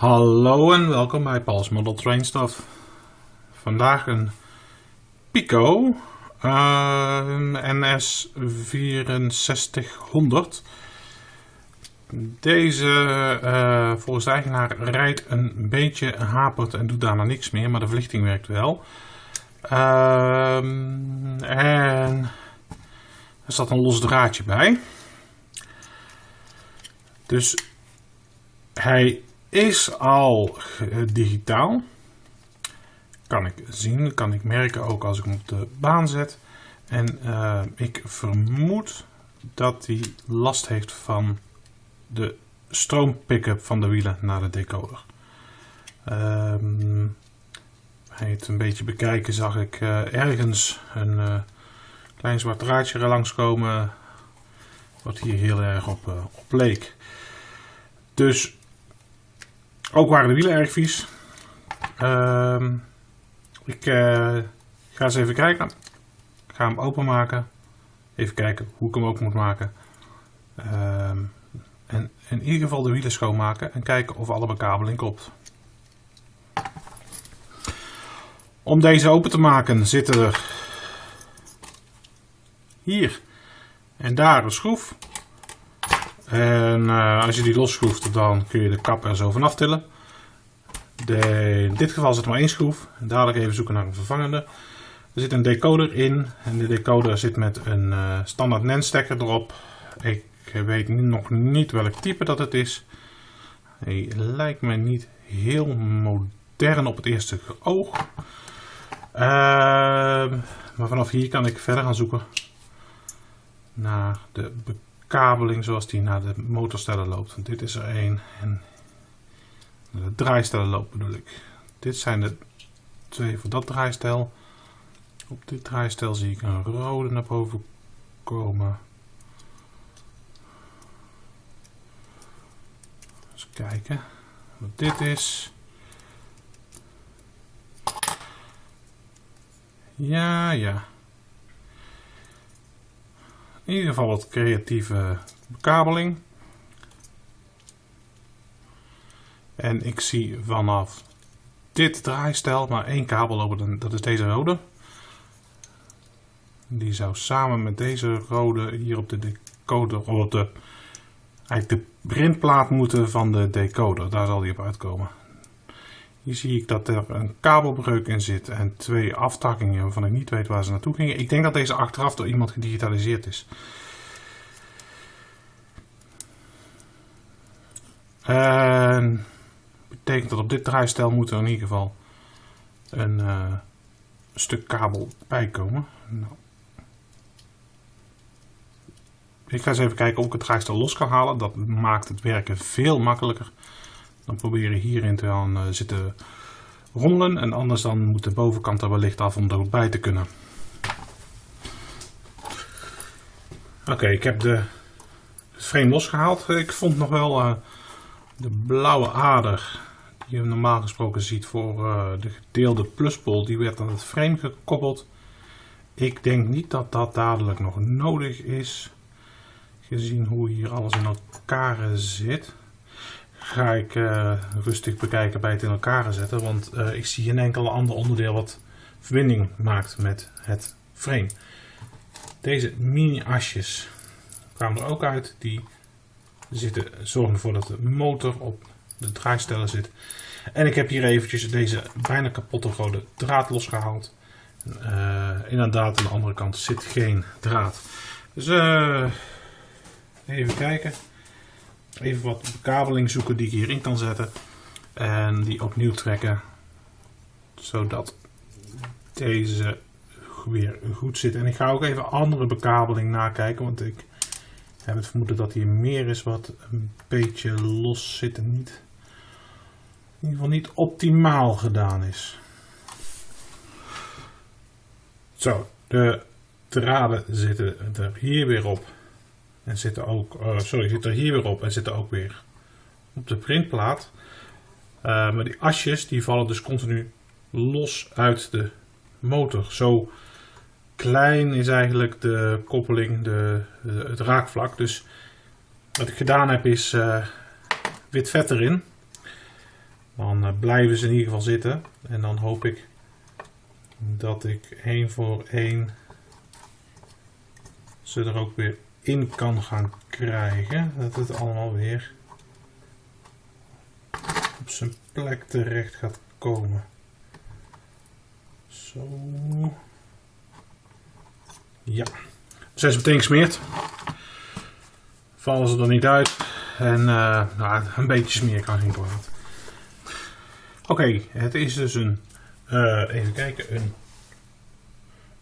Hallo en welkom bij Paul's Model Train Stuff. Vandaag een Pico uh, NS 6400. Deze uh, volgens de eigenaar rijdt een beetje hapert en doet daarna niks meer, maar de verlichting werkt wel. Uh, en er zat een los draadje bij. Dus hij is al digitaal. Kan ik zien, kan ik merken ook als ik hem op de baan zet. En uh, ik vermoed dat hij last heeft van de stroompick-up van de wielen naar de decoder. Um, hij het een beetje bekijken zag ik uh, ergens een klein zwart draadje langskomen. Wat hier heel erg op, op leek. Dus ook waren de wielen erg vies. Uh, ik uh, ga eens even kijken. Ik ga hem openmaken. Even kijken hoe ik hem open moet maken. Uh, en in ieder geval de wielen schoonmaken en kijken of alle bekabeling klopt. Om deze open te maken zitten er hier en daar een schroef. En uh, als je die losschroeft, dan kun je de kap er zo vanaf tillen. De, in dit geval zit er maar één schroef. Dadelijk even zoeken naar een vervangende. Er zit een decoder in. En de decoder zit met een uh, standaard NAND stekker erop. Ik weet nog niet welk type dat het is. Hij lijkt me niet heel modern op het eerste oog. Uh, maar vanaf hier kan ik verder gaan zoeken naar de kabeling zoals die naar de motorstellen loopt. Want dit is er één. En de draaistellen loopt bedoel ik. Dit zijn de twee voor dat draaistel. Op dit draaistel zie ik een rode naar boven komen. Eens kijken wat dit is. Ja, ja. In ieder geval wat creatieve bekabeling. En ik zie vanaf dit draaistel maar één kabel lopen, dat is deze rode. Die zou samen met deze rode hier op de decoder, op de, eigenlijk de printplaat moeten van de decoder. Daar zal die op uitkomen. Zie ik dat er een kabelbreuk in zit en twee aftakkingen waarvan ik niet weet waar ze naartoe gingen. Ik denk dat deze achteraf door iemand gedigitaliseerd is. En betekent dat op dit draaistel moet er in ieder geval een uh, stuk kabel bij komen. Nou. Ik ga eens even kijken of ik het draaistel los kan halen. Dat maakt het werken veel makkelijker. Dan proberen hierin te gaan uh, zitten rommelen. En anders dan moet de bovenkant er wellicht af om er bij te kunnen. Oké, ik heb de frame losgehaald. Ik vond nog wel uh, de blauwe ader die je normaal gesproken ziet voor uh, de gedeelde pluspol. Die werd aan het frame gekoppeld. Ik denk niet dat dat dadelijk nog nodig is. Gezien hoe hier alles in elkaar zit ga ik uh, rustig bekijken bij het in elkaar zetten. Want uh, ik zie geen enkel ander onderdeel wat verbinding maakt met het frame. Deze mini asjes kwamen er ook uit. Die zitten, zorgen ervoor dat de motor op de draaistellen zit. En ik heb hier eventjes deze bijna kapotte rode draad losgehaald. Uh, inderdaad, aan de andere kant zit geen draad. Dus even kijken even wat bekabeling zoeken die ik hierin kan zetten. En die opnieuw trekken. Zodat deze weer goed zit. En ik ga ook even andere bekabeling nakijken. Want ik heb het vermoeden dat hier meer is wat een beetje los zit. En niet, in ieder geval niet optimaal gedaan is. Zo, de draden zitten er hier weer op. En zitten ook, uh, sorry, zit er hier weer op en zitten ook weer op de printplaat. Uh, maar die asjes die vallen dus continu los uit de motor. Zo klein is eigenlijk de koppeling, de, het raakvlak. Dus wat ik gedaan heb is uh, wit vet erin. Dan eh, blijven ze in ieder geval zitten. En dan hoop ik dat ik één voor één ze er ook weer in kan gaan krijgen. Dat het allemaal weer op zijn plek terecht gaat komen. Zo. Ja. Zijn ze meteen gesmeerd. Vallen ze er niet uit. En uh, nou, een beetje smeer kan geen kwaad. Oké, het is dus een, uh, even kijken, een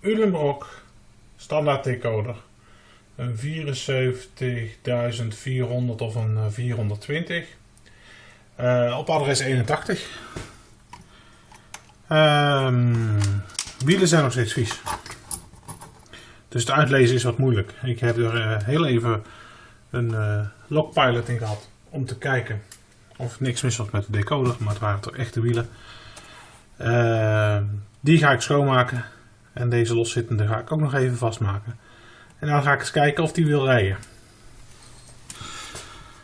Ulenbrock standaard decoder. Een 74.400 of een 420. Uh, eh, op adres 81. Um, wielen zijn nog steeds vies. Dus het uitlezen is wat moeilijk. Ik heb er uh, heel even een uh, logpilot in gehad om te kijken of niks mis was met de decoder, maar het waren toch echte wielen. Uh, die ga ik schoonmaken en deze loszittende ga ik ook nog even vastmaken. En dan ga ik eens kijken of die wil rijden.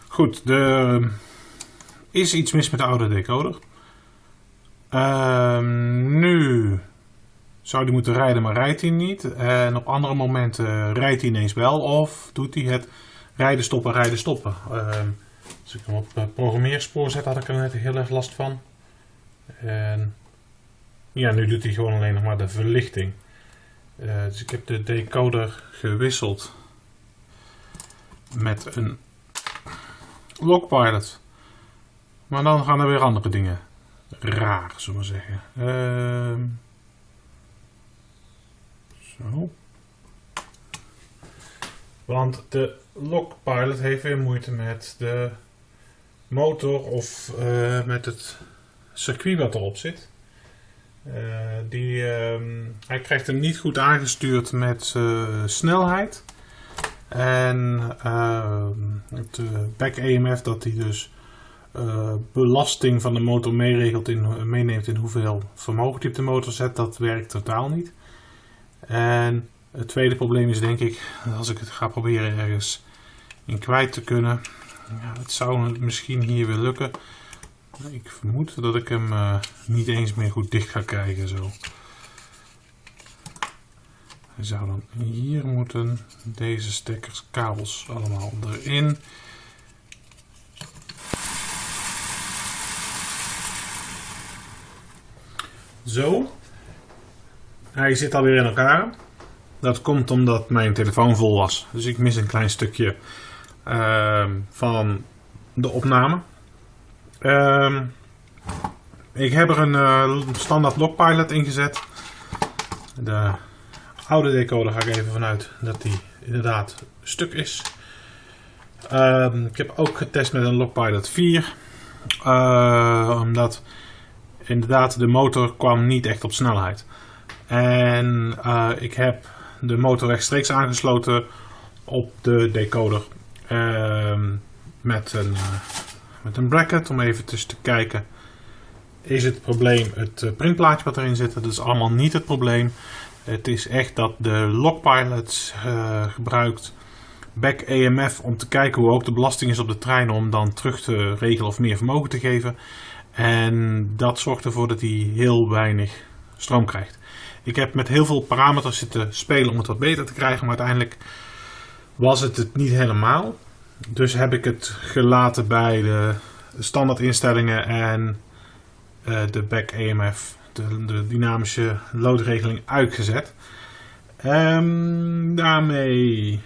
Goed, er is iets mis met de oude decoder. Uh, nu zou die moeten rijden, maar rijdt hij niet. En op andere momenten rijdt hij ineens wel of doet hij het rijden, stoppen, rijden, stoppen. Uh, als ik hem op uh, programmeerspoor zet, had ik er net heel erg last van. En ja, nu doet hij gewoon alleen nog maar de verlichting. Uh, dus ik heb de decoder gewisseld met een logpilot. Maar dan gaan er weer andere dingen raar, zullen we zeggen. Uh, zo. Want de logpilot heeft weer moeite met de motor of uh, met het circuit wat erop zit. Uh, die, uh, hij krijgt hem niet goed aangestuurd met uh, snelheid. En ehm, het back EMF dat hij dus belasting van de motor meeregelt in, meeneemt in hoeveel vermogen hij op de motor zet, dat werkt totaal niet. En het tweede probleem is denk ik, als ik het ga proberen ergens in kwijt te kunnen, ja, het zou misschien hier weer lukken. Ik vermoed dat ik hem uh, niet eens meer goed dicht ga krijgen zo. Hij zou dan hier moeten deze stekkers, kabels allemaal erin. Zo. Hij zit alweer in elkaar. Dat komt omdat mijn telefoon vol was. Dus ik mis een klein stukje uh, van de opname. Uh, ik heb er een uh, standaard logpilot ingezet. De oude decoder ga ik even vanuit dat die inderdaad stuk is. Uh, ik heb ook getest met een logpilot 4. Uh, omdat inderdaad de motor kwam niet echt op snelheid. En uh, ik heb de motor rechtstreeks aangesloten op de decoder. Ehm, met, een, met een bracket om even te kijken. Is het probleem het uh, printplaatje wat erin zit? Dat is allemaal niet het probleem. Het is echt dat de Logpilot uh, gebruikt back EMF om te kijken hoe hoog de belasting is op de trein om dan terug te regelen of meer vermogen te geven. En dat zorgt ervoor dat hij heel weinig stroom krijgt. Ik heb met heel veel parameters zitten spelen om het wat beter te krijgen, maar uiteindelijk was het het niet helemaal. Dus heb ik het gelaten bij de standaard instellingen en uh, de back EMF, de, de, dynamische loodregeling uitgezet. Um, daarmee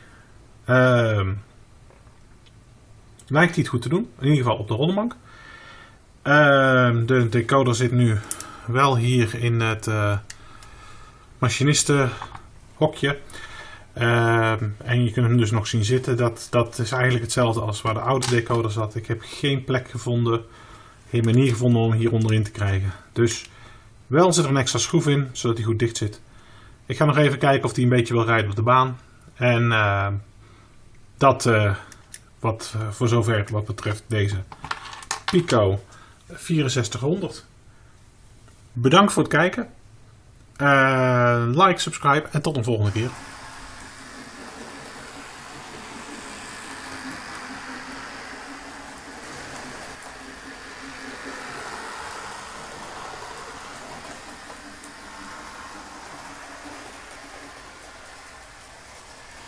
um, lijkt hij het goed te doen, in ieder geval op de rollenbank. Um, de decoder zit nu wel hier in het uh, machinistenhokje. Uh, en je kunt hem dus nog zien zitten. Dat, dat is eigenlijk hetzelfde als waar de oude decoder zat. Ik heb geen plek gevonden, geen manier gevonden om hem hier onderin te krijgen. Dus wel zit er een extra schroef in, zodat hij goed dicht zit. Ik ga nog even kijken of hij een beetje wil rijden op de baan. En uh, dat uh, wat uh, voor zover wat betreft deze Pico 6400. Bedankt voor het kijken. Uh, like, subscribe en tot een volgende keer.